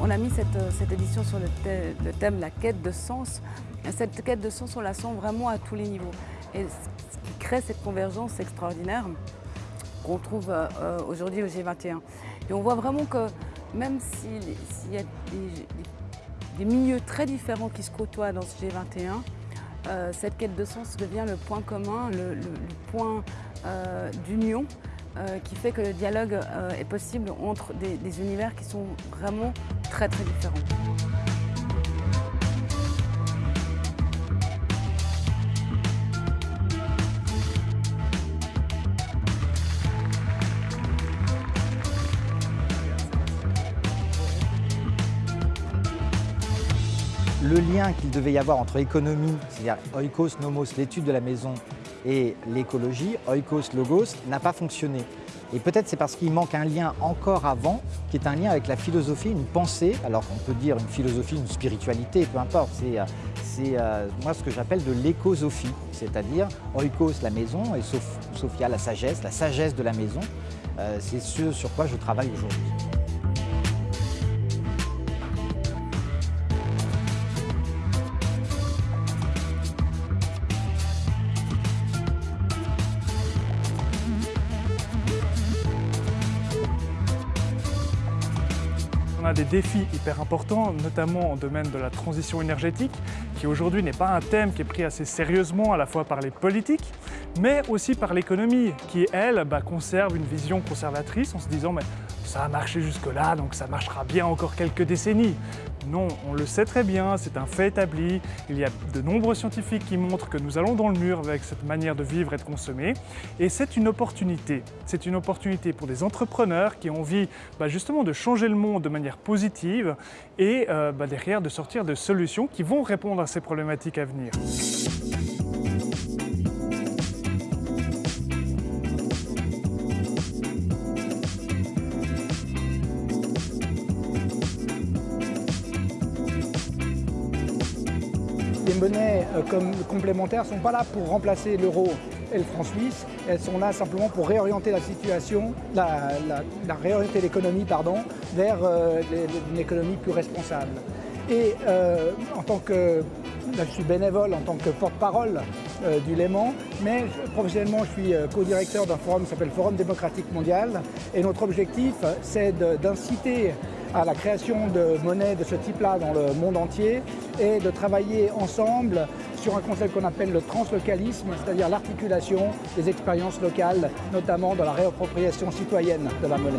on a mis cette, cette édition sur le, thème la quête de sens. Cette quête de sens, on la sent vraiment à tous les niveaux. Et ce qui crée cette convergence extraordinaire qu'on trouve aujourd'hui au G21. Et on voit vraiment que même s'il y a des, milieux très différents qui se côtoient dans ce G21, euh, cette quête de sens devient le point commun, le, point euh, d'union euh, qui fait que le dialogue euh, est possible entre des, des univers qui sont vraiment très très différents. le lien qu'il devait y avoir entre économie, c'est-à-dire oikos, nomos, l'étude de la maison, et l'écologie, oikos, logos, n'a pas fonctionné. Et peut-être c'est parce qu'il manque un lien encore avant, qui est un lien avec la philosophie, une pensée, alors on peut dire une philosophie, une spiritualité, peu importe, c'est euh, moi ce que j'appelle de l'écosophie, c'est-à-dire oikos, la maison, et Sophia, la sagesse, la sagesse de la maison. Euh, c'est ce sur quoi je travaille aujourd'hui. On a des défis hyper importants, notamment en domaine de la transition énergétique, qui aujourd'hui n'est pas un thème qui est pris assez sérieusement à la fois par les politiques, mais aussi par l'économie, qui elle bah, conserve une vision conservatrice en se disant ça a marché jusque-là, donc ça marchera bien encore quelques décennies. Non, on le sait très bien, c'est un fait établi. Il y a de nombreux scientifiques qui montrent que nous allons dans le mur avec cette manière de vivre et de consommer. Et c'est une opportunité. C'est une opportunité pour des entrepreneurs qui ont envie bah, justement de changer le monde de manière positive et euh, bah, derrière de sortir de solutions qui vont répondre à ces problématiques à venir. Les monnaies euh, comme complémentaires ne sont pas là pour remplacer l'euro et le franc suisse, elles sont là simplement pour réorienter la situation, la, réorienter l'économie pardon, vers euh, une économie plus responsable. Et euh, en tant que, je suis bénévole en tant que porte-parole du Léman, mais professionnellement je suis co-directeur d'un forum qui s'appelle Forum démocratique mondial et notre objectif c'est d'inciter à la création de monnaies de ce type-là dans le monde entier et de travailler ensemble sur un concept qu'on appelle le translocalisme, c'est-à-dire l'articulation des expériences locales, notamment dans la réappropriation citoyenne de la monnaie.